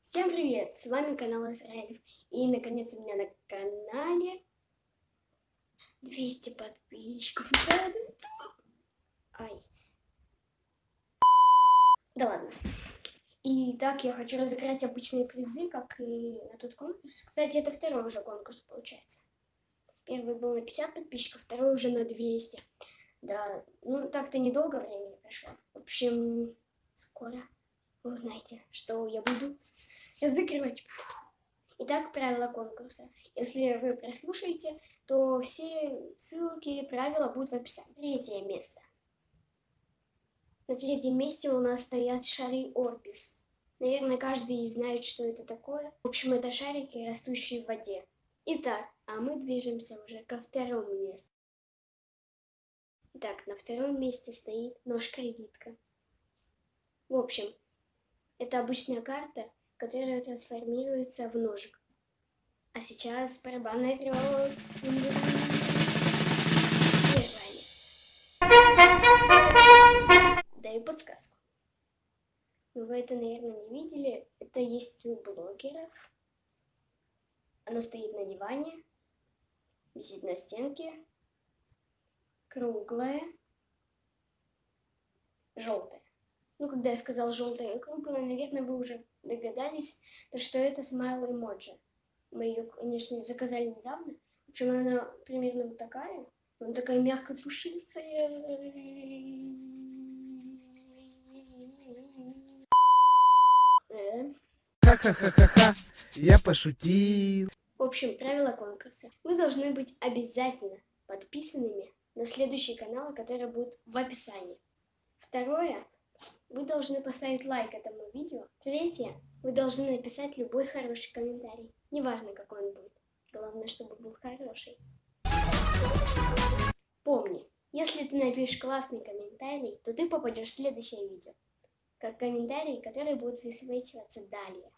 Всем привет! С вами канал Израилев. И наконец у меня на канале 200 подписчиков. Ай. Да ладно. И так я хочу разыграть обычные призы, как и на тот конкурс. Кстати, это второй уже конкурс получается. Первый был на 50 подписчиков, второй уже на 200. Да, ну так-то недолго времени прошло. В общем, скоро вы узнаете, что я буду разыгрывать. Итак, правила конкурса. Если вы прослушаете, то все ссылки и правила будут в описании. Третье место. На третьем месте у нас стоят шары Орбис. Наверное, каждый знает, что это такое. В общем, это шарики, растущие в воде. Итак, а мы движемся уже ко второму месту. Итак, на втором месте стоит нож-кредитка. В общем, это обычная карта, которая трансформируется в ножик. А сейчас барабанная тревога. Даю подсказку. Но вы это, наверное, не видели. Это есть у блогеров. Оно стоит на диване, висит на стенке, круглое, желтое. Ну, когда я сказал желтое и круглое, наверное, вы уже догадались, что это смайл эмоджи. Мы ее, конечно, заказали недавно. В общем, она примерно вот такая. Она такая мягко пушистая. Э. Ха-ха-ха-ха-ха, я пошутил. Общем, правила конкурса. Вы должны быть обязательно подписанными на следующие каналы, которые будут в описании. Второе, вы должны поставить лайк этому видео. Третье, вы должны написать любой хороший комментарий. Неважно, какой он будет. Главное, чтобы был хороший. Помни, если ты напишешь классный комментарий, то ты попадешь в следующее видео. Как комментарий, который будет высвечиваться далее.